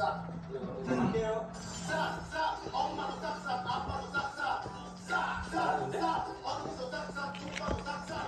싹싹 엄마도 싹싹 아빠도 싹싹 싹싹 싹싹 어른도 싹싹 친구도 싹싹